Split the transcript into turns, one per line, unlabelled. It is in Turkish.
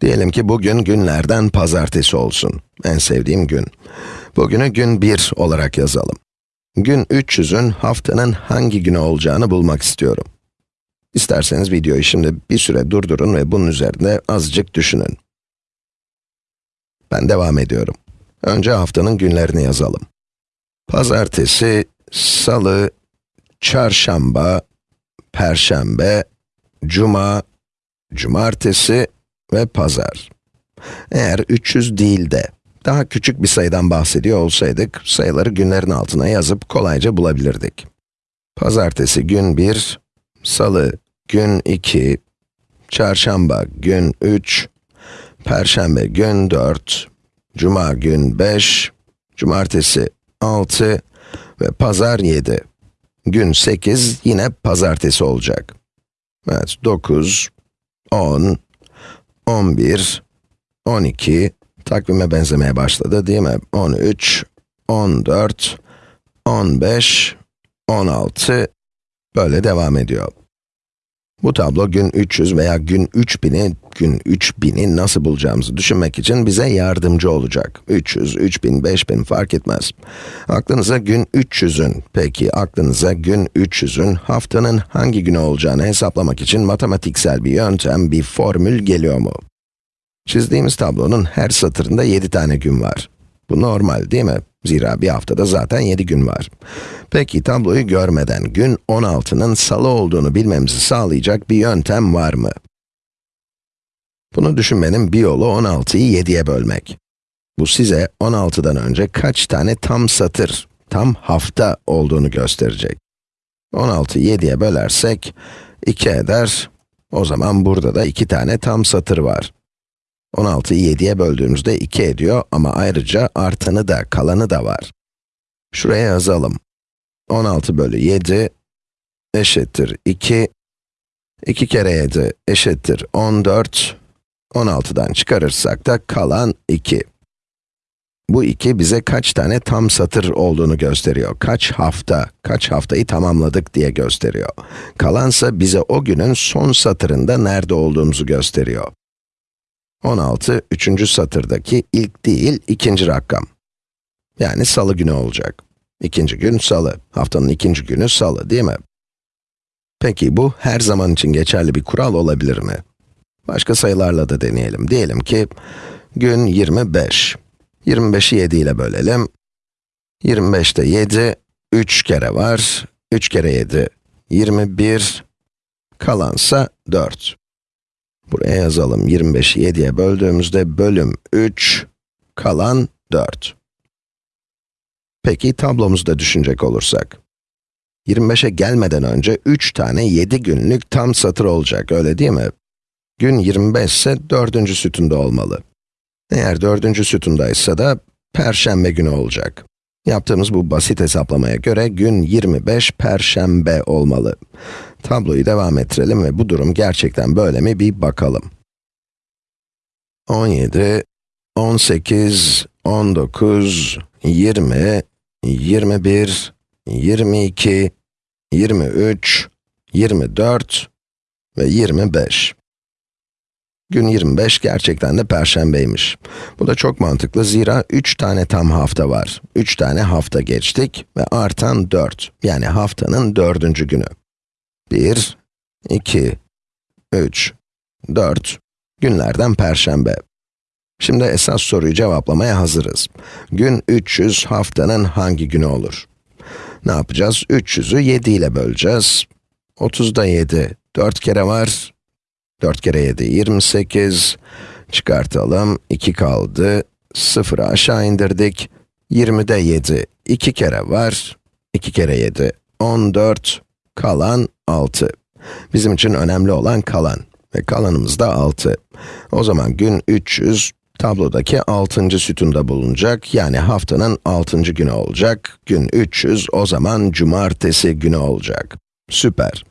Diyelim ki bugün günlerden pazartesi olsun. En sevdiğim gün. Bugünü gün 1 olarak yazalım. Gün 300'ün haftanın hangi günü olacağını bulmak istiyorum. İsterseniz videoyu şimdi bir süre durdurun ve bunun üzerinde azıcık düşünün. Ben devam ediyorum. Önce haftanın günlerini yazalım. Pazartesi, salı, çarşamba, perşembe, cuma, cumartesi ve pazar. Eğer 300 değil de daha küçük bir sayıdan bahsediyor olsaydık, sayıları günlerin altına yazıp kolayca bulabilirdik. Pazartesi gün 1, salı gün 2, çarşamba gün 3, perşembe gün 4, cuma gün 5, cumartesi 6 ve pazar 7. Gün 8 yine pazartesi olacak. Evet, 9, 10, 11, 12, takvime benzemeye başladı değil mi? 13, 14, 15, 16, böyle devam ediyor. Bu tablo gün 300 veya gün 3000'i, gün 3000'i nasıl bulacağımızı düşünmek için bize yardımcı olacak. 300, 3000, 5000 fark etmez. Aklınıza gün 300'ün, peki aklınıza gün 300'ün haftanın hangi günü olacağını hesaplamak için matematiksel bir yöntem, bir formül geliyor mu? Çizdiğimiz tablonun her satırında 7 tane gün var. Bu normal değil mi? Zira bir haftada zaten 7 gün var. Peki tabloyu görmeden gün 16'nın salı olduğunu bilmemizi sağlayacak bir yöntem var mı? Bunu düşünmenin bir yolu 16'yı 7'ye bölmek. Bu size 16'dan önce kaç tane tam satır, tam hafta olduğunu gösterecek. 16'yı 7'ye bölersek 2 eder. O zaman burada da 2 tane tam satır var. 16'yı 7'ye böldüğümüzde 2 ediyor ama ayrıca artanı da, kalanı da var. Şuraya yazalım. 16 bölü 7 eşittir 2. 2 kere 7 eşittir 14. 16'dan çıkarırsak da kalan 2. Bu 2 bize kaç tane tam satır olduğunu gösteriyor. Kaç hafta, kaç haftayı tamamladık diye gösteriyor. Kalansa bize o günün son satırında nerede olduğumuzu gösteriyor. 16, üçüncü satırdaki ilk değil, ikinci rakam. Yani salı günü olacak. İkinci gün salı, haftanın ikinci günü salı değil mi? Peki bu her zaman için geçerli bir kural olabilir mi? Başka sayılarla da deneyelim. Diyelim ki gün 25. 25'i 7 ile bölelim. 25'te 7, 3 kere var. 3 kere 7, 21. Kalansa 4. Buraya yazalım. 25'i 7'ye böldüğümüzde bölüm 3, kalan 4. Peki tablomuzu da düşünecek olursak. 25'e gelmeden önce 3 tane 7 günlük tam satır olacak, öyle değil mi? Gün 25 ise 4. sütunda olmalı. Eğer 4. sütundaysa da perşembe günü olacak. Yaptığımız bu basit hesaplamaya göre gün 25 perşembe olmalı. Tabloyu devam ettirelim ve bu durum gerçekten böyle mi bir bakalım. 17, 18, 19, 20, 21, 22, 23, 24 ve 25. Gün 25 gerçekten de perşembeymiş. Bu da çok mantıklı zira 3 tane tam hafta var. 3 tane hafta geçtik ve artan 4. Yani haftanın dördüncü günü. 1, 2, 3, 4 günlerden perşembe. Şimdi esas soruyu cevaplamaya hazırız. Gün 300 haftanın hangi günü olur? Ne yapacağız? 300'ü 7 ile böleceğiz. 30'da 7, 4 kere var. 4 kere 7, 28. Çıkartalım, 2 kaldı. 0'ı aşağı indirdik. 20'de 7, 2 kere var. 2 kere 7, 14. Kalan 6. Bizim için önemli olan kalan. Ve kalanımız da 6. O zaman gün 300, tablodaki 6. sütunda bulunacak. Yani haftanın 6. günü olacak. Gün 300, o zaman cumartesi günü olacak. Süper.